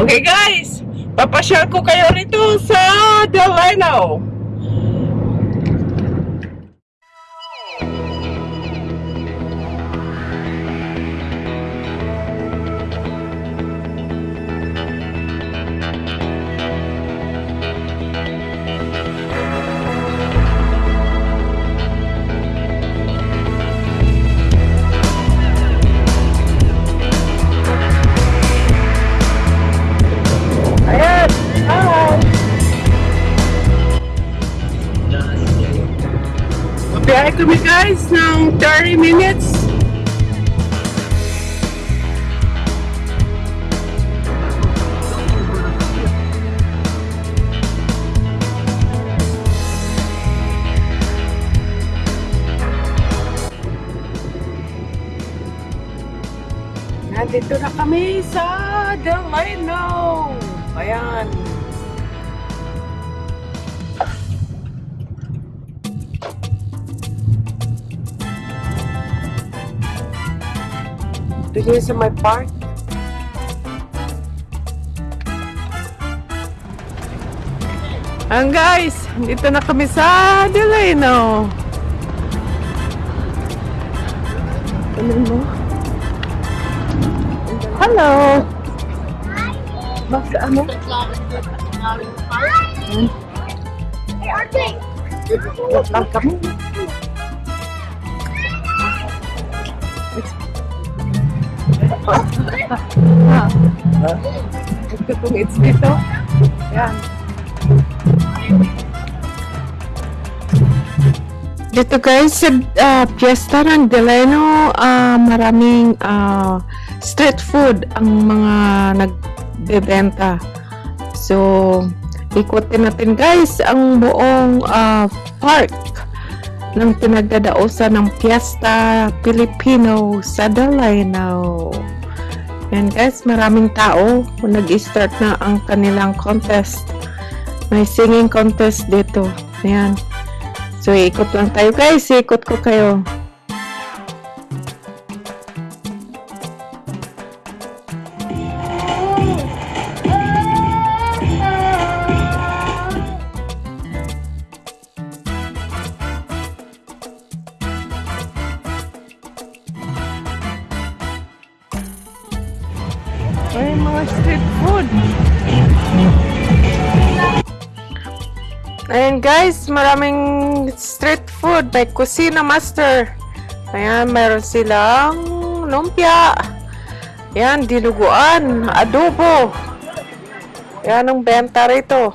Okay guys, papasyal ko kayo rito sa Delano. Ayan! Mabiyahe kami guys now 30 minutes. Nandito na kami sa Delano. Ayan. Dito sa my park. Ang guys, dito na kami sa Delano. Ano mo? Hello. Basta ano? Hey, Archie! Lang kami. Ah. Ito kung it's dito. Yan. Dito guys, sa ah, piyesta ng Delano, ah, maraming ah, street food ang mga nagbebenta. So, ikutin natin guys ang buong ah, park ng pinagdadausan ng Fiesta Filipino sa Delano. Yan guys, maraming tao. Nag-start na ang kanilang contest. May singing contest dito. Ayan. So, ikot lang tayo guys. Ikot ko kayo. Guys, maraming street food. May Kusina Master. Ayan, meron silang lumpia. Ayan, dinuguan, adobo. Ayan ang benta rito.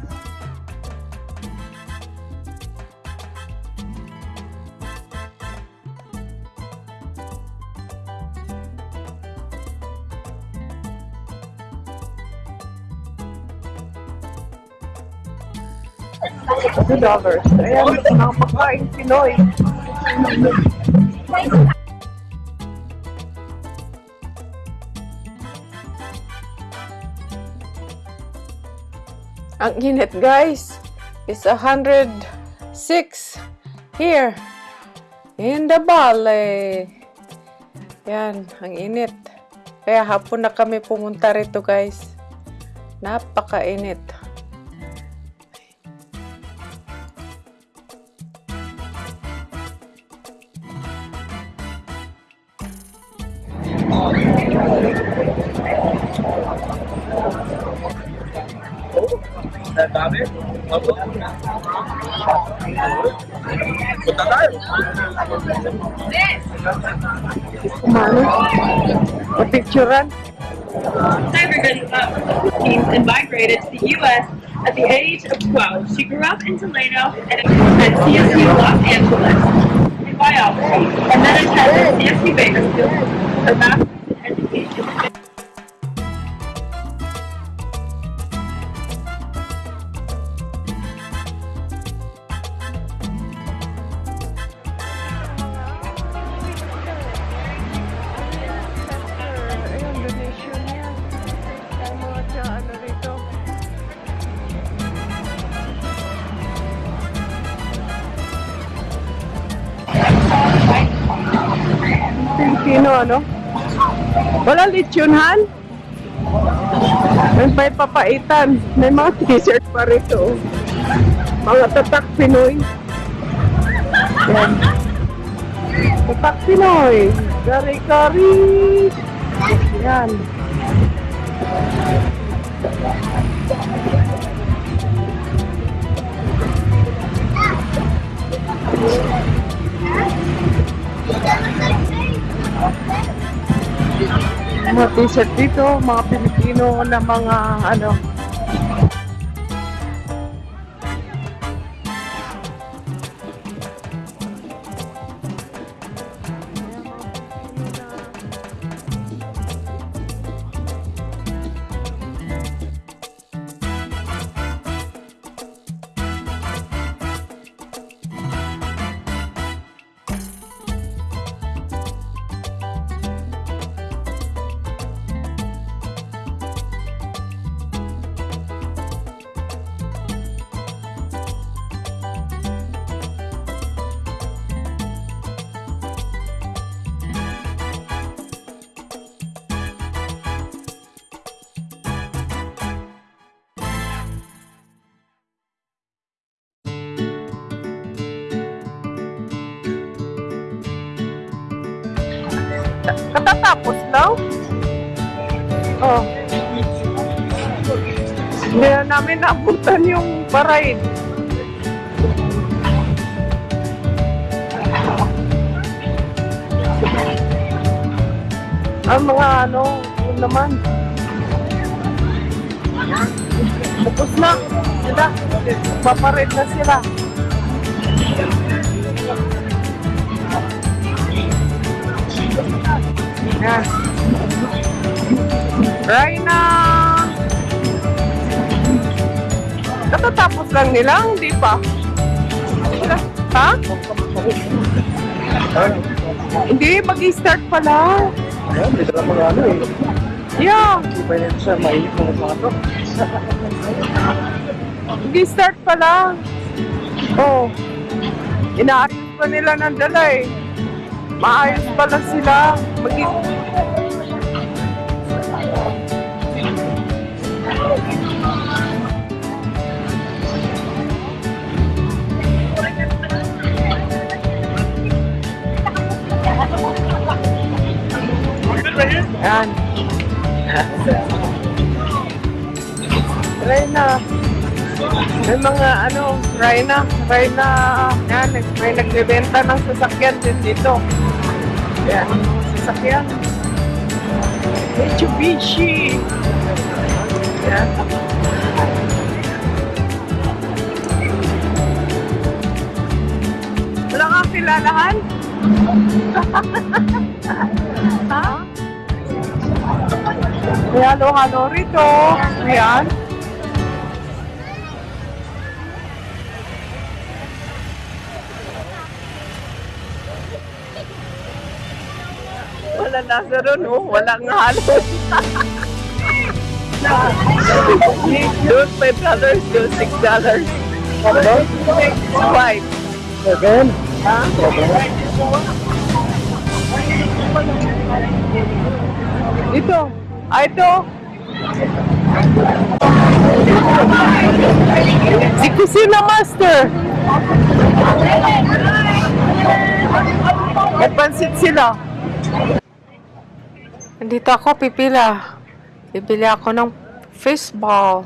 $2. dollars. Ayan, mga pagkain Pinoy. Ang init guys is 106 here in the valley. Yan, ang init. Kaya hapon na kami pumunta rito guys. Napakainit. Papicturan? Hi everybody. Uh, Teams and migrated to the U.S. At the age of 12, she grew up in Toledo and at CSU Los Angeles in biology, and then attended CSU Bakersfield, her master's Filipino, ano? Wala lechonhan? May may papaitan. May mga t-shirt pa rito. Mga tatak Pinoy. Yan. Tatak Pinoy. Kari-kari. Yan. Mga t-shirt dito, mga Pilipino na mga ano. Katatapos lang? Oh. Hindi na namin nabutan yung parade. Ang mga ano, yun naman. Tapos na. Sila. Paparade na sila. Yan. Raina! Katatapos lang nila, hindi pa. Ha? Hindi, mag-start pala. Ayan, may dala mga ano eh. Yeah, Hindi pa yun siya, mainit mga mga to. mag-start pala. Oh. Inaayos pa nila ng dala eh. Maayos pala sila. Mag Yan. Reyna. May mga ano, Reyna, Reyna, yan, may nagbebenta ng sasakyan din dito. Yan, sasakyan. Mitsubishi. Yan. Wala kang kilalahan? ha? May halo-halo rito. Ayan. Nasa ron, oh. Walang halo. Doon five dollars, doon six dollars. Five. Seven? Ha? Ito. Ah, ito. Si Kusina Master. May pansit sila. Nandito ako, pipila. Bibili ako ng fishball.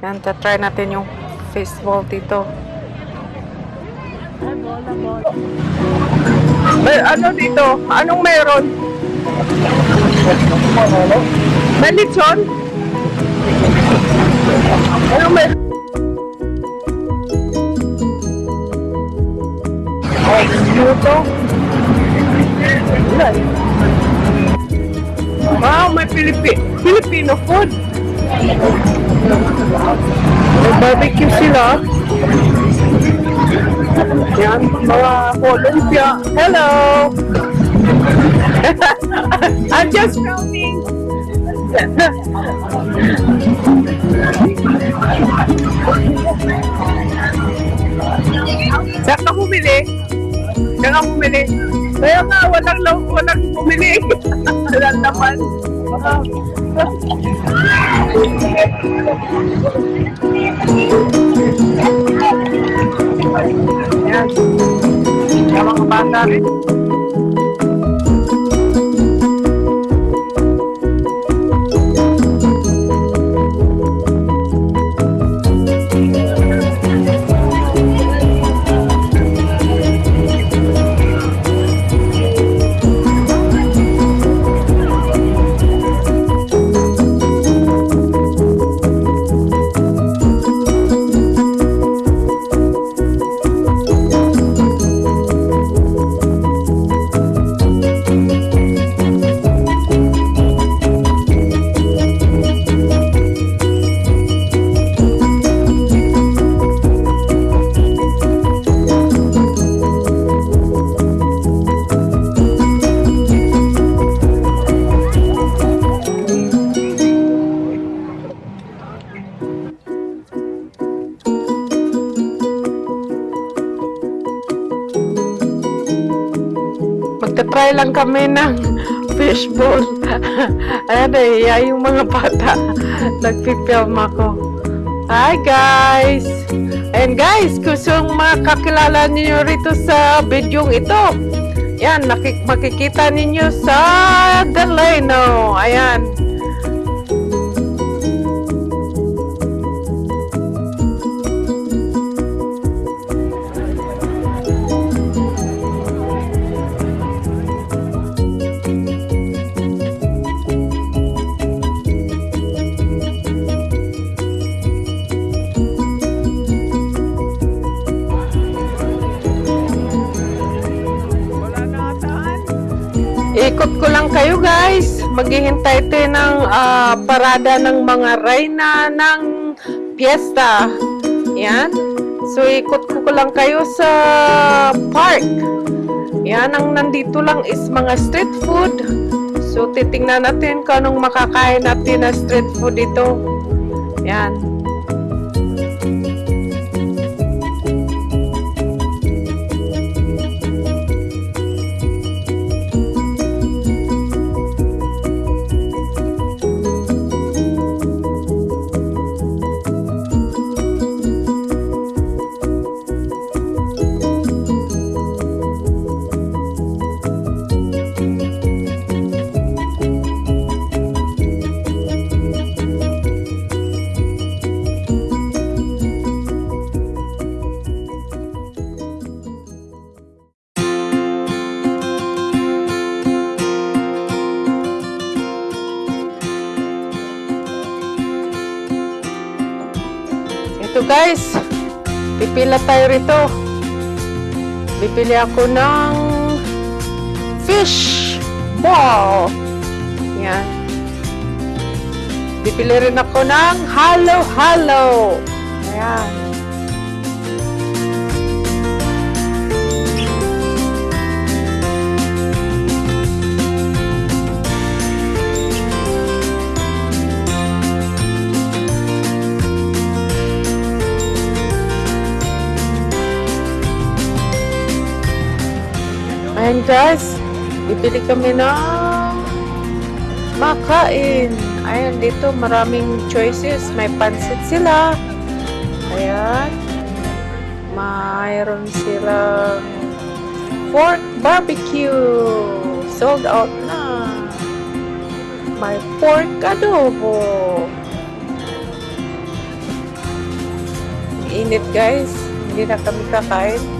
Yan, try natin yung fishball dito. May ano dito? Anong meron? May lechon? Ano may... Ay, luto. Wala eh. Wow, may Pilipi Filipino food. May barbecue sila. Yan, mga Columbia. Hello! I'm just filming. Saan ka bumili? Saan ka bumili? Kaya nga, walang, walang bumili. walang naman. Yan. Yung mga bata rin. Magta-try lang kami ng fishbowl. Ayan eh, yeah, yung mga bata. Nagpipilm ako. Hi guys! And guys, kung makakilala ninyo rito sa video ito, yan, makikita ninyo sa Delano. Ayan. Maghihintay tayo ng ah, parada ng mga reyna ng piyesta. Yan. So ikot ko ko lang kayo sa park. Yan, ang nandito lang is mga street food. So titingnan natin kung anong makakain natin na street food dito. Yan. Guys, pipila tayo rito. Bibili ako ng fish ball. Yan. Bibili rin ako ng halo-halo. Ayan. Ayan guys, bibili kami ng makain. Ayan, dito maraming choices. May pansit sila. Ayan. Mayroon silang pork barbecue. Sold out na. May pork adobo. Init guys. Hindi na kami kakain.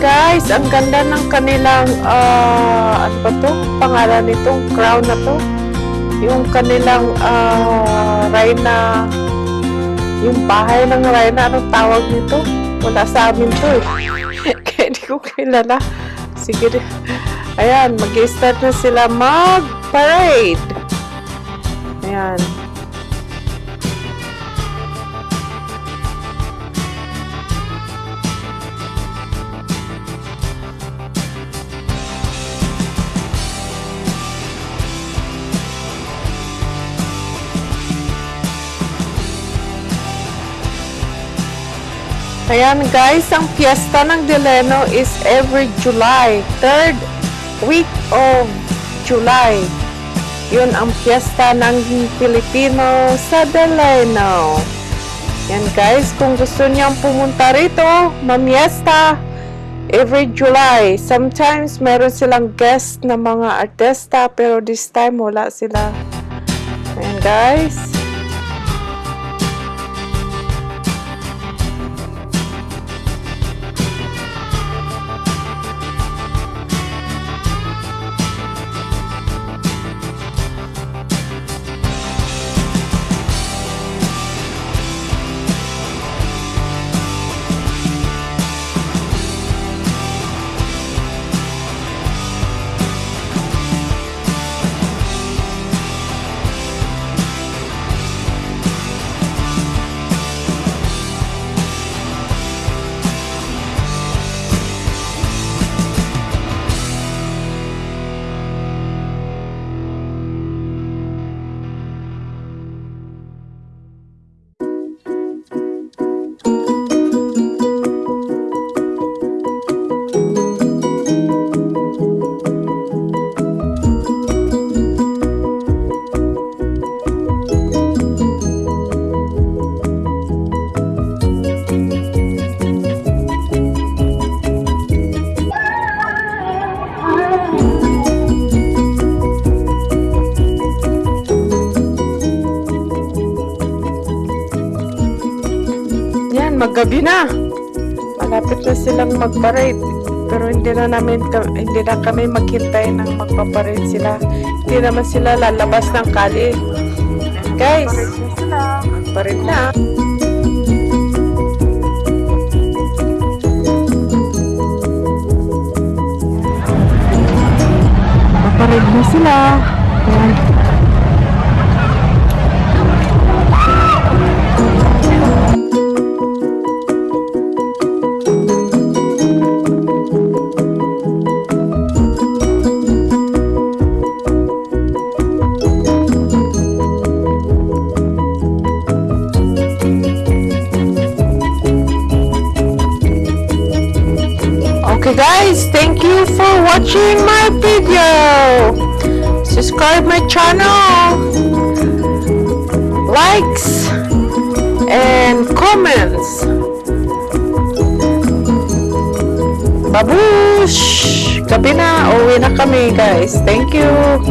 Guys, ang ganda ng kanilang, ah, ano ba to? Pangalan nitong crown na to. Yung kanilang, ah, Rhina, yung bahay ng Rhina, anong tawag nito? Wala sa amin to eh. Kaya hindi ko kilala. Sige, ayan, mag-start na sila mag-parade. Ayan. Ayan guys, ang piyesta ng Deleno is every July, third week of July. Yun ang piyesta ng Pilipino sa Deleno. Yan guys, kung gusto niyang pumunta rito, mamiesta every July. Sometimes meron silang guest na mga artista pero this time wala sila. Ayan guys. Maggabi na. Malapit na silang mag-parade. Pero hindi na namin hindi na kami maghintay ng magpaparade sila. Hindi naman sila lalabas ng kali. Guys, parade na. Paparade na sila. Ayan. Watching my video. Subscribe my channel. Likes and comments. Babush! Gabi na, uwi na kami guys. Thank you.